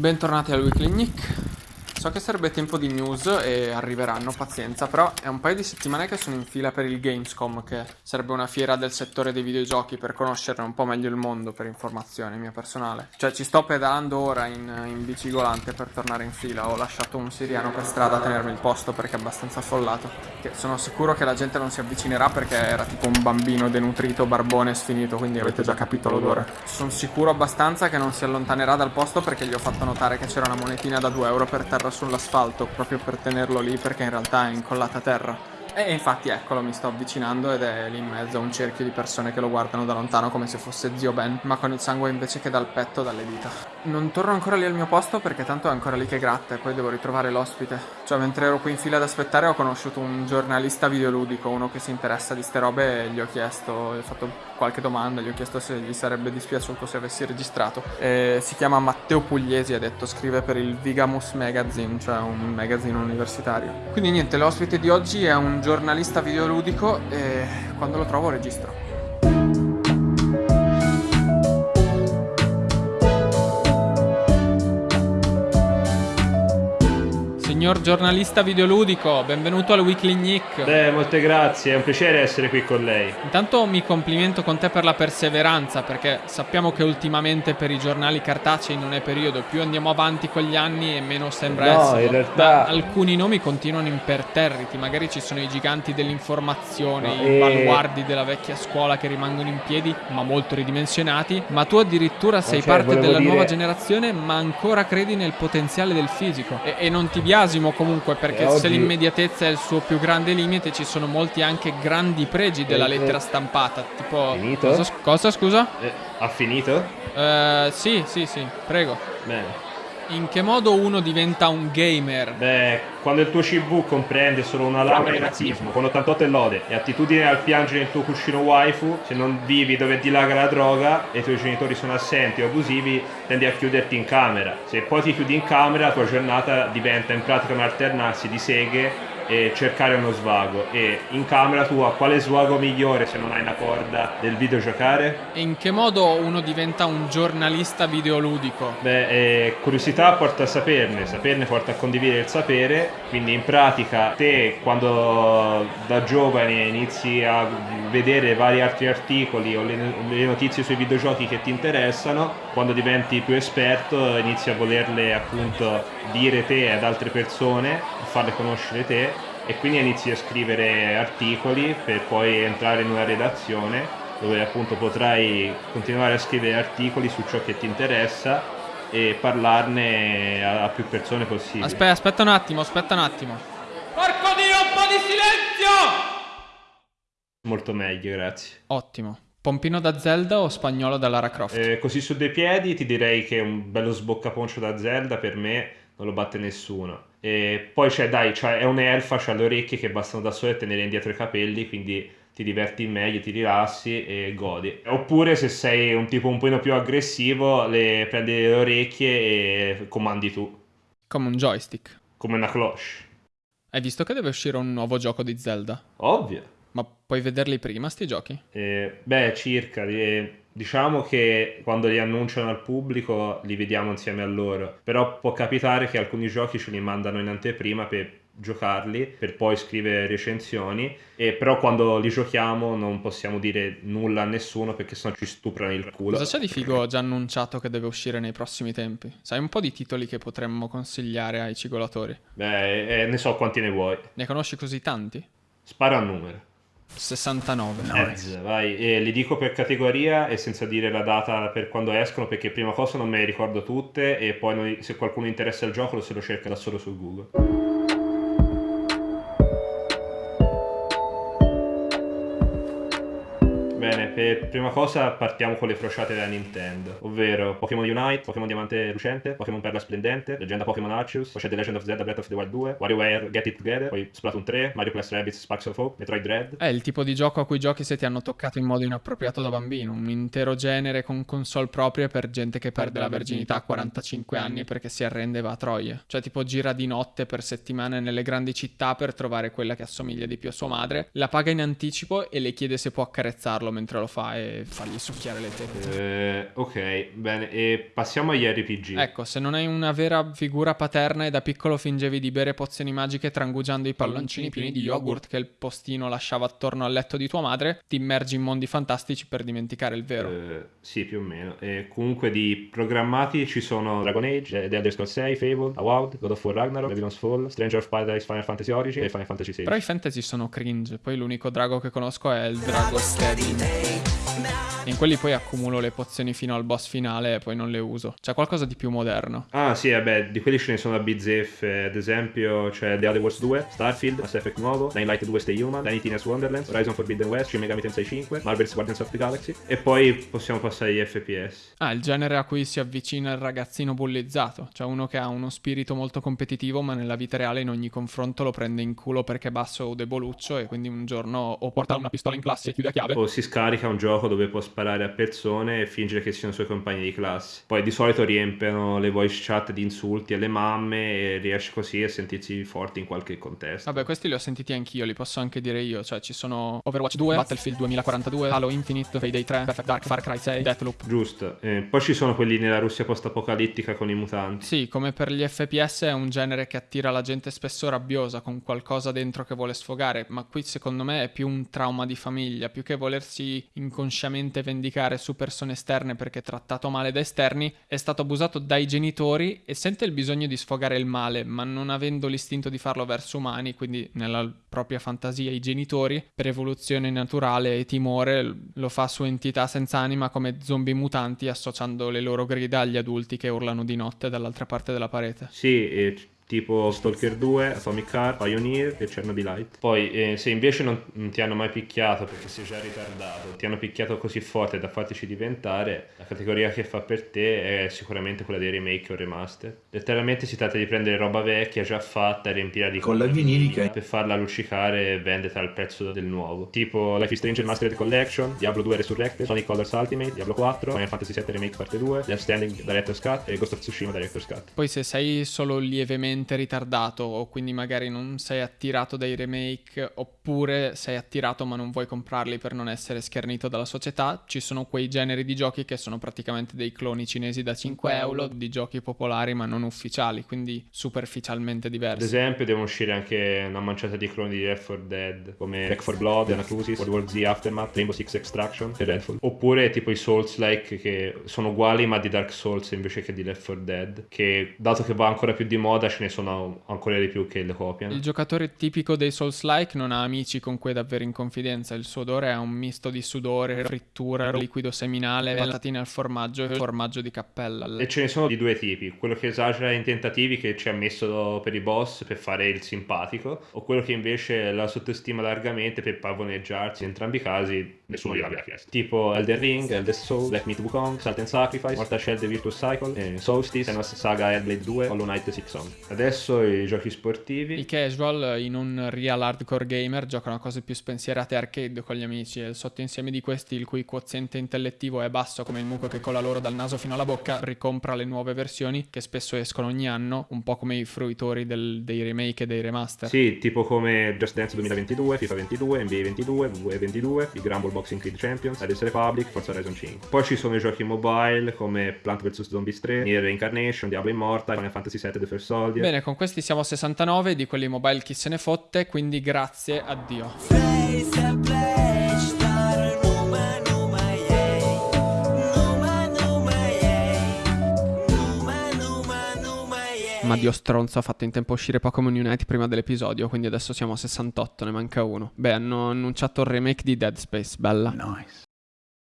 Bentornati al Weekly Nick. So che sarebbe tempo di news e arriveranno, pazienza, però è un paio di settimane che sono in fila per il Gamescom, che sarebbe una fiera del settore dei videogiochi per conoscere un po' meglio il mondo per informazione mia personale. Cioè ci sto pedalando ora in, in bici per tornare in fila, ho lasciato un siriano per strada a tenermi il posto perché è abbastanza affollato. Che sono sicuro che la gente non si avvicinerà perché era tipo un bambino denutrito, barbone sfinito, quindi avete già capito l'odore. Sono sicuro abbastanza che non si allontanerà dal posto perché gli ho fatto notare che c'era una monetina da 2 euro per terra sull'asfalto proprio per tenerlo lì perché in realtà è incollata a terra. E infatti eccolo, mi sto avvicinando ed è lì in mezzo a un cerchio di persone che lo guardano da lontano come se fosse zio Ben, ma con il sangue invece che dal petto dalle dita. Non torno ancora lì al mio posto perché tanto è ancora lì che gratta e poi devo ritrovare l'ospite. Cioè, mentre ero qui in fila ad aspettare ho conosciuto un giornalista videoludico, uno che si interessa di ste robe e gli ho chiesto, gli ho fatto qualche domanda, gli ho chiesto se gli sarebbe dispiaciuto se avessi registrato. E si chiama Matteo Pugliesi, ha detto, scrive per il Vigamus Magazine, cioè un magazine universitario. Quindi niente, l'ospite di oggi è un giornalista videoludico e quando lo trovo registro. Signor giornalista videoludico, benvenuto al Weekly Nick. Beh, molte grazie, è un piacere essere qui con lei. Intanto mi complimento con te per la perseveranza, perché sappiamo che ultimamente per i giornali cartacei non è periodo, più andiamo avanti con gli anni e meno sembra no, essere. in realtà... Alcuni nomi continuano imperterriti, magari ci sono i giganti dell'informazione, No, i e- baluardi della vecchia scuola che rimangono in piedi, ma molto ridimensionati, ma tu addirittura sei cioè, parte della dire- nuova generazione, ma ancora credi nel potenziale del fisico. E, e non ti biasimo comunque, perché E se l'immediatezza è il suo più grande limite, ci sono molti anche grandi pregi della Eh, lettera eh. stampata. Tipo. Finito? Cosa, cosa, scusa? Eh, ha finito? Eh, sì, sì, sì, prego. Bene. In che modo uno diventa un gamer? Beh, quando il tuo CV comprende solo una laurea in razzismo, con 88 e lode, e attitudine al piangere nel tuo cuscino waifu, se non vivi dove dilaga la droga e i tuoi genitori sono assenti o abusivi, tendi a chiuderti in camera. Se poi ti chiudi in camera, la tua giornata diventa in pratica un alternarsi di seghe e cercare uno svago. E in camera tua, quale svago migliore se non hai una corda del videogiocare? E in che modo uno diventa un giornalista videoludico? Beh, eh, curiosità porta a saperne, saperne porta a condividere il sapere, quindi in pratica te quando da giovane inizi a vedere vari altri articoli o le, notizie sui videogiochi che ti interessano, quando diventi più esperto inizi a volerle appunto dire te ad altre persone, farle conoscere te e quindi inizi a scrivere articoli per poi entrare in una redazione dove appunto potrai continuare a scrivere articoli su ciò che ti interessa e parlarne a, a più persone possibile. Aspetta, aspetta un attimo, aspetta un attimo. Porco Dio, un po' di silenzio! Molto meglio, grazie. Ottimo. Pompino da Zelda o spagnolo da Lara Croft? Eh, così su due piedi ti direi che un bello sboccaponcio da Zelda per me non lo batte nessuno. E poi c'è, dai, c'è- è un'elfa, c'ha le orecchie che bastano da sole a tenere indietro i capelli, quindi ti diverti meglio, ti rilassi e godi. Oppure se sei un tipo un po' più aggressivo, le prendi le orecchie e comandi tu, Come un joystick. come una cloche. Hai visto che deve uscire un nuovo gioco di Zelda? Ovvio. Ma puoi vederli prima sti giochi? Eh, beh, circa. eh, diciamo che quando li annunciano al pubblico li vediamo insieme a loro. Però può capitare che alcuni giochi ce li mandano in anteprima per giocarli, per poi scrivere recensioni. E però quando li giochiamo non possiamo dire nulla a nessuno perché sennò ci stuprano il culo. Cosa c'è di figo già annunciato che deve uscire nei prossimi tempi? Sai un po' di titoli che potremmo consigliare ai cigolatori? Beh, eh, ne so quanti ne vuoi. Ne conosci così tanti? Spara un numero. 69. Ez, vai. E li dico per categoria e senza dire la data per quando escono, perché prima cosa non me le ricordo tutte e poi noi- se qualcuno interessa il gioco lo se lo cerca da solo su Google. Bene, per prima cosa partiamo con le crociate della Nintendo, ovvero Pokémon Unite, Pokémon Diamante Lucente, Pokémon Perla Splendente, Leggenda Pokémon Arceus, poi c'è The Legend of Zelda Breath of the Wild 2, WarioWare Get It Together, poi Splatoon 3, Mario Plus Rabbids Sparks of Hope, Metroid Dread, È il tipo di gioco a cui giochi se ti hanno toccato in modo inappropriato da bambino. Un intero genere con console proprie per gente che perde la verginità a 45 anni perché si arrende e va a troie. Cioè, tipo, gira di notte per settimane nelle grandi città per trovare quella che assomiglia di più a sua madre, la paga in anticipo e le chiede se può accarezzarlo guardarlo mentre lo fa e fargli succhiare le tette. Eh, ok, bene, e passiamo agli RPG. Ecco, se non hai una vera figura paterna e da piccolo fingevi di bere pozioni magiche trangugiando i palloncini pieni di yogurt che il postino lasciava attorno al letto di tua madre, ti immergi in mondi fantastici per dimenticare il vero. Eh, sì, più o meno. E comunque di programmati ci sono Dragon Age, The Elder Scrolls 6, Fable, Avowed, God of War Ragnarok, Babylon's Fall, Stranger of Paradise, Final Fantasy Origin e Final Fantasy XVI. Però i fantasy sono cringe, poi l'unico drago che conosco è il drago steady. take In quelli poi accumulo le pozioni fino al boss finale e poi non le uso. C'è qualcosa di più moderno. Ah sì, vabbè, di quelli ce ne sono a bizzeffe, ad esempio c'è The Other Wars 2, Starfield, Mass Effect nuovo, Dying Light 2 Stay Human, Tiny Tina's Wonderlands, Horizon Forbidden West, Shin Megami Tensei 5, Marvel's Guardians of the Galaxy e poi possiamo passare agli FPS. Ah, il genere a cui si avvicina il ragazzino bullizzato, cioè uno che ha uno spirito molto competitivo ma nella vita reale in ogni confronto lo prende in culo perché è basso o deboluccio e quindi un giorno o porta una pistola in classe e chiude a chiave O si scarica un gioco dove può sparare a persone e fingere che siano suoi compagni di classe. Poi di solito riempiono le voice chat di insulti alle mamme e riesce così a sentirsi forti in qualche contesto. Vabbè, questi li ho sentiti anch'io, li posso anche dire io. Cioè, ci sono Overwatch 2, Battlefield 2042, Halo Infinite, Payday 3, Perfect Dark, Far Cry 6, Deathloop. Giusto. Eh, poi ci sono quelli nella Russia post-apocalittica con i mutanti. Sì, come per gli FPS è un genere che attira la gente spesso rabbiosa, con qualcosa dentro che vuole sfogare, ma qui secondo me è più un trauma di famiglia, più che volersi inconsciamente vendicare su persone esterne perché trattato male da esterni, è stato abusato dai genitori e sente il bisogno di sfogare il male, ma non avendo l'istinto di farlo verso umani, quindi nella propria fantasia i genitori, per evoluzione naturale e timore, lo fa su entità senza anima come zombie mutanti associando le loro grida agli adulti che urlano di notte dall'altra parte della parete. Sì, e tipo Stalker 2, Atomic Heart, Pioneer e Chernobyl Light. Poi eh, se invece non, non ti hanno mai picchiato perché sei già ritardato, ti hanno picchiato così forte da fartici diventare, la categoria che fa per te è sicuramente quella dei remake o remaster. Letteralmente si tratta di prendere roba vecchia già fatta e riempirla di Con la vinilica. per farla luccicare e venderla al prezzo del nuovo. Tipo Life is Strange Mastered Collection, Diablo 2 Resurrected, Sonic Colors Ultimate, Diablo 4, Final Fantasy VII Remake Parte 2, Death Standing Director's Cut e Ghost of Tsushima Director's Cut. Poi se sei solo lievemente ritardato o quindi magari non sei attirato dai remake oppure sei attirato ma non vuoi comprarli per non essere schernito dalla società, ci sono quei generi di giochi che sono praticamente dei cloni cinesi da 5 euro di giochi popolari ma non ufficiali, quindi superficialmente Ad diversi. esempio devono uscire anche una manciata di cloni di Left 4 Dead come Back 4 Blood, Anacrusis, World War Z Aftermath, Rainbow Six Extraction e Redfall. Oppure tipo i Souls-like che sono uguali ma di Dark Souls invece che di Left 4 Dead, che dato che va ancora più di moda ce ne sono ancora di più che le copiano. Il giocatore tipico dei Souls-like non ha amici con cui è davvero in confidenza, il suo odore è un misto di sudore, frittura, liquido seminale, patatine al formaggio e formaggio di cappella. E ce ne sono di due tipi, quello che esagera in tentativi che ci ha messo per i boss per fare il simpatico, o quello che invece la sottostima largamente per pavoneggiarsi. In entrambi i casi nessuno gliel'aveva chiesto. Tipo Elden Ring, Elder Soul, Black Meat Wukong, Salt and Sacrifice, Mortal Shell The Virtuous Cycle, eh, Solstice, Senua's Saga Hellblade 2, Hollow Knight Six Song. Adesso i giochi sportivi. I casual, i non real hardcore gamer, giocano a cose più spensierate arcade con gli amici e il sottoinsieme di questi, il cui quoziente intellettivo è basso come il muco che cola loro dal naso fino alla bocca, ricompra le nuove versioni che spesso escono ogni anno, un po' come i fruitori del- dei remake e dei remaster. Sì, tipo come Just Dance 2022, FIFA 22, NBA 22, WWE 22, Big Rumble Boxing Creed Champions, Riders Republic, Forza Horizon 5. Poi ci sono i giochi mobile come Plant vs Zombies 3, Nier Reincarnation, Diablo Immortal, Final Fantasy VII The First Soldier. Bene, con questi siamo a 69, di quelli mobile chi se ne fotte, quindi grazie a Ma Dio stronzo ha fatto in tempo a uscire Pokémon Unite prima dell'episodio, quindi adesso siamo a 68, ne manca uno. Beh, hanno annunciato il remake di Dead Space, bella. Nice.